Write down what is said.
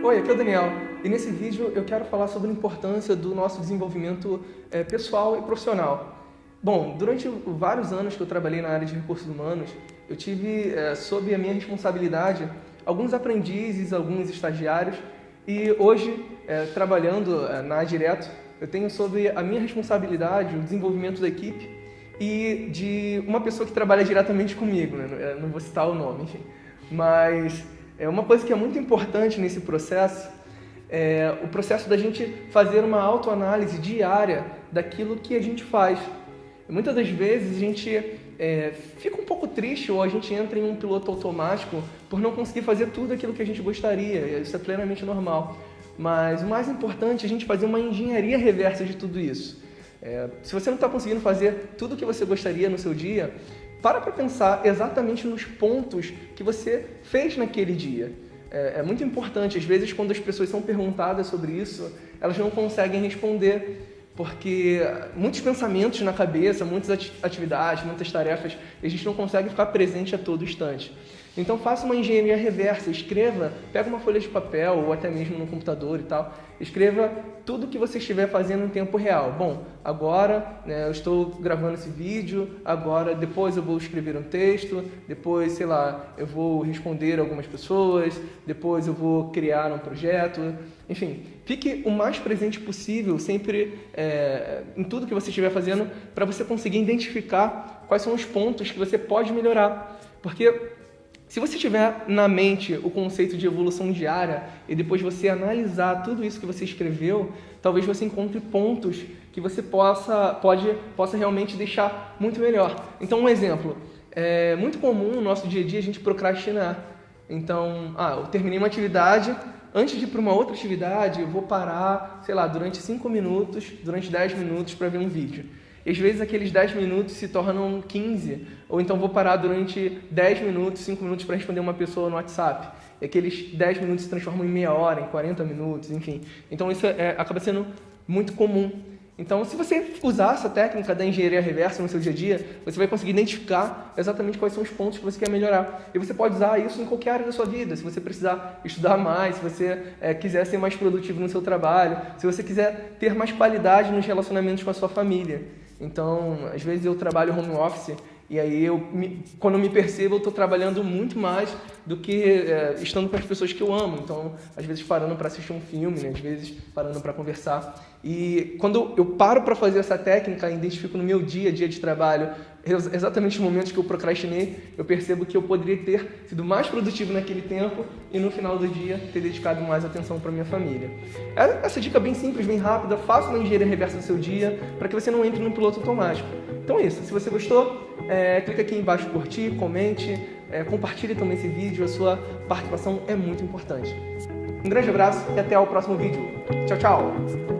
Oi, aqui é o Daniel e nesse vídeo eu quero falar sobre a importância do nosso desenvolvimento é, pessoal e profissional. Bom, durante vários anos que eu trabalhei na área de recursos humanos, eu tive é, sob a minha responsabilidade alguns aprendizes, alguns estagiários e hoje, é, trabalhando na Direto, eu tenho sob a minha responsabilidade o desenvolvimento da equipe e de uma pessoa que trabalha diretamente comigo, né? não vou citar o nome, enfim. Mas é uma coisa que é muito importante nesse processo é o processo da gente fazer uma autoanálise diária daquilo que a gente faz. Muitas das vezes a gente é, fica um pouco triste ou a gente entra em um piloto automático por não conseguir fazer tudo aquilo que a gente gostaria. Isso é plenamente normal. Mas o mais importante é a gente fazer uma engenharia reversa de tudo isso. É, se você não está conseguindo fazer tudo o que você gostaria no seu dia, para para pensar exatamente nos pontos que você fez naquele dia. É, é, muito importante, às vezes, quando as pessoas são perguntadas sobre isso, elas não conseguem responder, porque muitos pensamentos na cabeça, muitas atividades, muitas tarefas, a gente não consegue ficar presente a todo instante. Então faça uma engenharia reversa, escreva, pega uma folha de papel ou até mesmo no computador e tal, escreva tudo que você estiver fazendo em tempo real. Bom, agora né, eu estou gravando esse vídeo, agora depois eu vou escrever um texto, depois, sei lá, eu vou responder algumas pessoas, depois eu vou criar um projeto, enfim, fique o mais presente possível sempre é, em tudo que você estiver fazendo para você conseguir identificar quais são os pontos que você pode melhorar. Porque se você tiver na mente o conceito de evolução diária e depois você analisar tudo isso que você escreveu, talvez você encontre pontos que você possa, pode, possa realmente deixar muito melhor. Então, um exemplo. É muito comum no nosso dia a dia a gente procrastinar. Então, ah, eu terminei uma atividade, antes de ir para uma outra atividade, eu vou parar, sei lá, durante 5 minutos, durante 10 minutos para ver um vídeo. E às vezes aqueles 10 minutos se tornam 15, ou então vou parar durante 10 minutos, 5 minutos para responder uma pessoa no WhatsApp. E aqueles 10 minutos se transformam em meia hora, em 40 minutos, enfim. Então isso é, acaba sendo muito comum. Então, se você usar essa técnica da engenharia reversa no seu dia a dia, você vai conseguir identificar exatamente quais são os pontos que você quer melhorar. E você pode usar isso em qualquer área da sua vida. Se você precisar estudar mais, se você é, quiser ser mais produtivo no seu trabalho, se você quiser ter mais qualidade nos relacionamentos com a sua família. Então, às vezes eu trabalho home office e aí eu, quando me percebo, eu estou trabalhando muito mais do que é, estando com as pessoas que eu amo. Então, às vezes parando para assistir um filme, né? às vezes parando para conversar. E quando eu paro para fazer essa técnica, identifico no meu dia a dia de trabalho exatamente os momentos que eu procrastinei, eu percebo que eu poderia ter sido mais produtivo naquele tempo e no final do dia ter dedicado mais atenção para minha família. É, essa dica bem simples, bem rápida, faça uma engenharia reversa no seu dia para que você não entre no piloto automático. Então é isso, se você gostou, é, clica aqui embaixo curtir, comente, é, compartilhe também esse vídeo, a sua participação é muito importante. Um grande abraço e até o próximo vídeo. Tchau, tchau!